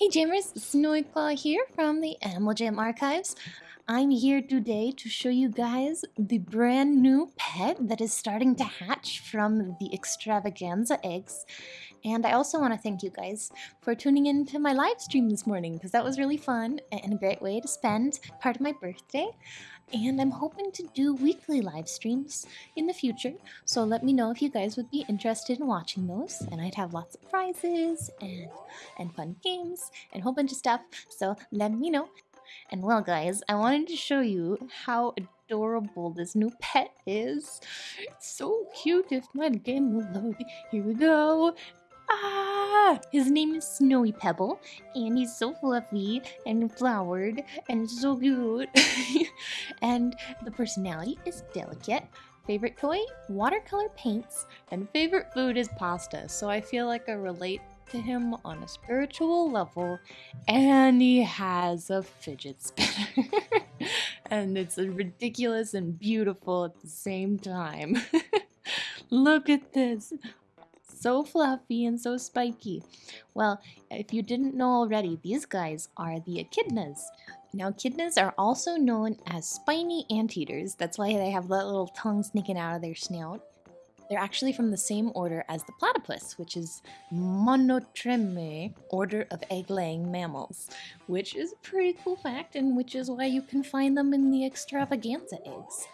Hey Jammers, Snowy Claw here from the Animal Jam Archives. I'm here today to show you guys the brand new pet that is starting to hatch from the extravaganza eggs. And I also want to thank you guys for tuning in to my live stream this morning because that was really fun and a great way to spend part of my birthday. And I'm hoping to do weekly live streams in the future, so let me know if you guys would be interested in watching those. And I'd have lots of prizes and and fun games and a whole bunch of stuff. So let me know. And well, guys, I wanted to show you how adorable this new pet is. It's so cute. If my game will load, here we go. Ah! His name is Snowy Pebble, and he's so fluffy and flowered and so cute. and the personality is delicate. Favorite toy? Watercolor paints. And favorite food is pasta. So I feel like I relate to him on a spiritual level. And he has a fidget spinner. and it's ridiculous and beautiful at the same time. Look at this so fluffy and so spiky. Well, if you didn't know already, these guys are the echidnas. Now, echidnas are also known as spiny anteaters. That's why they have that little tongue sneaking out of their snout. They're actually from the same order as the platypus, which is Monotreme, order of egg-laying mammals, which is a pretty cool fact and which is why you can find them in the extravaganza eggs.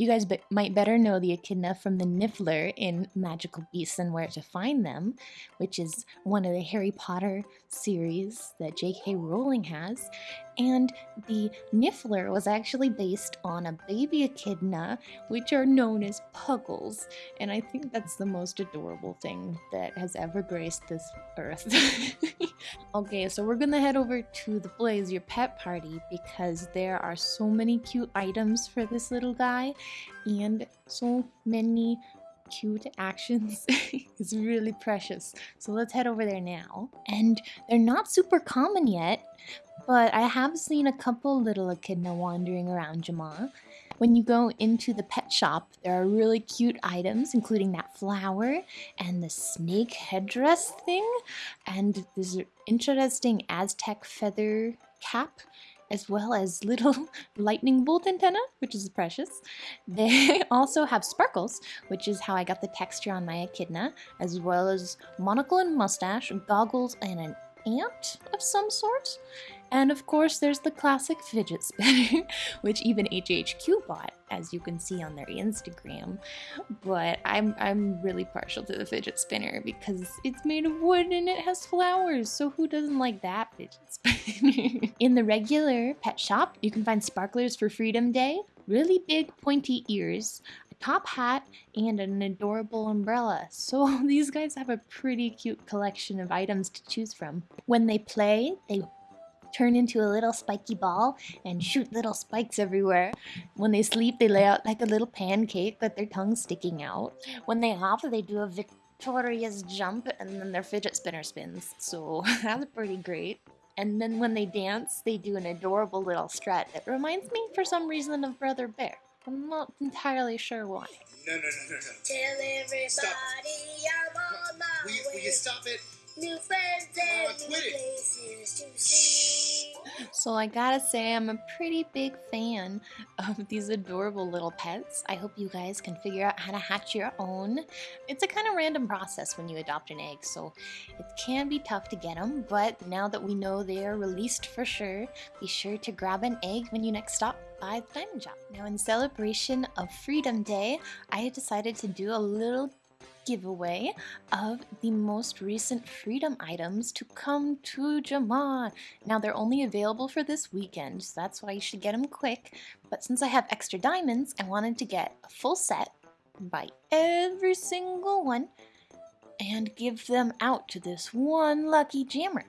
You guys might better know the echidna from the Niffler in Magical Beasts and Where to Find Them, which is one of the Harry Potter series that J.K. Rowling has. And the Niffler was actually based on a baby echidna, which are known as puggles. And I think that's the most adorable thing that has ever graced this earth. okay, so we're gonna head over to the Blaze Your Pet Party because there are so many cute items for this little guy and so many cute actions. it's really precious. So let's head over there now. And they're not super common yet, but I have seen a couple little echidna wandering around Jamaa. When you go into the pet shop, there are really cute items, including that flower and the snake headdress thing, and this interesting Aztec feather cap as well as little lightning bolt antenna, which is precious. They also have sparkles, which is how I got the texture on my echidna, as well as monocle and mustache, goggles, and an ant of some sort. And of course, there's the classic fidget spinner, which even AJHQ bought, as you can see on their Instagram. But I'm, I'm really partial to the fidget spinner because it's made of wood and it has flowers. So who doesn't like that fidget spinner? In the regular pet shop, you can find sparklers for Freedom Day, really big pointy ears, a top hat, and an adorable umbrella. So these guys have a pretty cute collection of items to choose from. When they play, they turn into a little spiky ball and shoot little spikes everywhere. When they sleep, they lay out like a little pancake with their tongue sticking out. When they hop, they do a victorious jump and then their fidget spinner spins. So that's pretty great. And then when they dance, they do an adorable little strut that reminds me for some reason of Brother Bear. I'm not entirely sure why. No, no, no, no, no. Tell everybody Stop. I'm on my Will you, will you stop it? New friends and new places to see. So I gotta say, I'm a pretty big fan of these adorable little pets. I hope you guys can figure out how to hatch your own. It's a kind of random process when you adopt an egg, so it can be tough to get them, but now that we know they are released for sure, be sure to grab an egg when you next stop by the diamond shop. Now in celebration of Freedom Day, I decided to do a little giveaway of the most recent freedom items to come to Jamaa. Now they're only available for this weekend, so that's why you should get them quick. But since I have extra diamonds, I wanted to get a full set, buy every single one, and give them out to this one lucky jammer.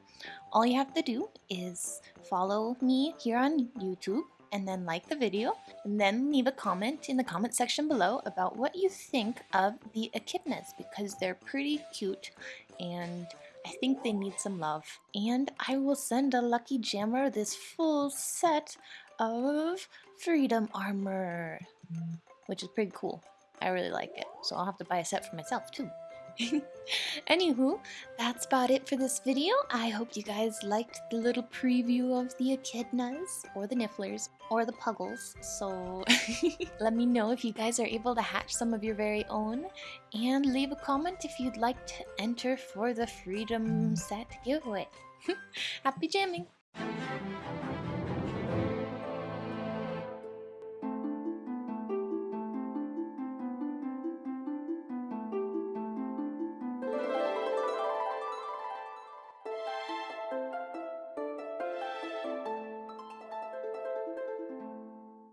All you have to do is follow me here on YouTube and then like the video and then leave a comment in the comment section below about what you think of the echidnas because they're pretty cute and I think they need some love. And I will send a lucky jammer this full set of freedom armor, which is pretty cool. I really like it, so I'll have to buy a set for myself too. Anywho, that's about it for this video. I hope you guys liked the little preview of the echidnas, or the nifflers, or the puggles. So let me know if you guys are able to hatch some of your very own, and leave a comment if you'd like to enter for the Freedom Set giveaway. Happy jamming!